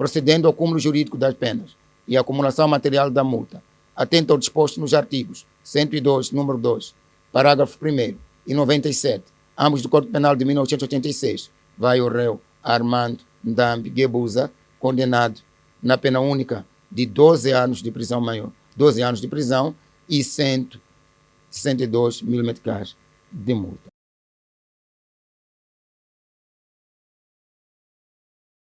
procedendo ao cúmulo jurídico das penas e acumulação material da multa, atento ao disposto nos artigos 102, número 2, parágrafo 1 e 97, ambos do Código Penal de 1986, vai o réu Armando Ndambi Gebuza, condenado na pena única de 12 anos de prisão maior, 12 anos de prisão e 162 mil metros de multa.